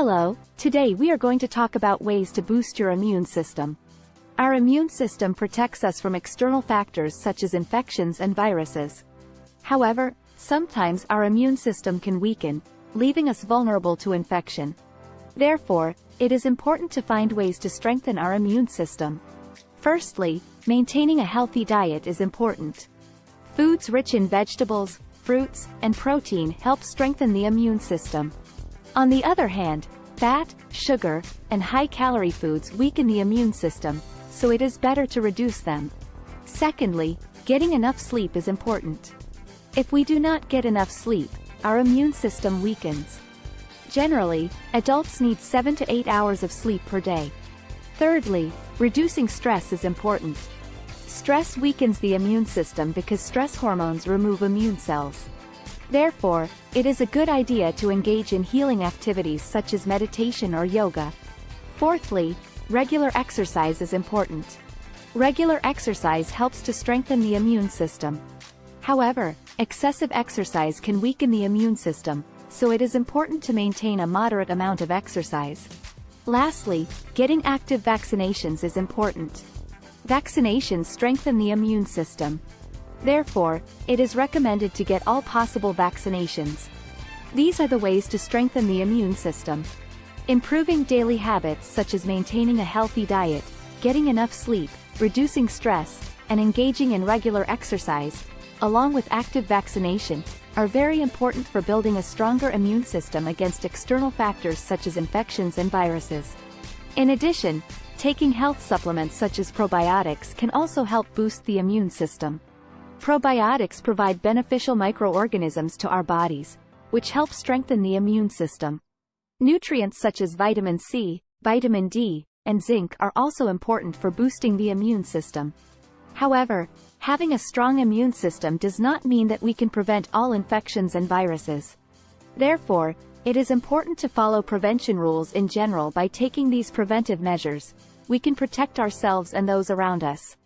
Hello, today we are going to talk about ways to boost your immune system. Our immune system protects us from external factors such as infections and viruses. However, sometimes our immune system can weaken, leaving us vulnerable to infection. Therefore, it is important to find ways to strengthen our immune system. Firstly, maintaining a healthy diet is important. Foods rich in vegetables, fruits, and protein help strengthen the immune system. On the other hand, fat, sugar, and high-calorie foods weaken the immune system, so it is better to reduce them. Secondly, getting enough sleep is important. If we do not get enough sleep, our immune system weakens. Generally, adults need 7 to 8 hours of sleep per day. Thirdly, reducing stress is important. Stress weakens the immune system because stress hormones remove immune cells. Therefore, it is a good idea to engage in healing activities such as meditation or yoga. Fourthly, regular exercise is important. Regular exercise helps to strengthen the immune system. However, excessive exercise can weaken the immune system, so it is important to maintain a moderate amount of exercise. Lastly, getting active vaccinations is important. Vaccinations strengthen the immune system, Therefore, it is recommended to get all possible vaccinations. These are the ways to strengthen the immune system. Improving daily habits such as maintaining a healthy diet, getting enough sleep, reducing stress, and engaging in regular exercise, along with active vaccination, are very important for building a stronger immune system against external factors such as infections and viruses. In addition, taking health supplements such as probiotics can also help boost the immune system. Probiotics provide beneficial microorganisms to our bodies, which help strengthen the immune system. Nutrients such as vitamin C, vitamin D, and zinc are also important for boosting the immune system. However, having a strong immune system does not mean that we can prevent all infections and viruses. Therefore, it is important to follow prevention rules in general by taking these preventive measures. We can protect ourselves and those around us.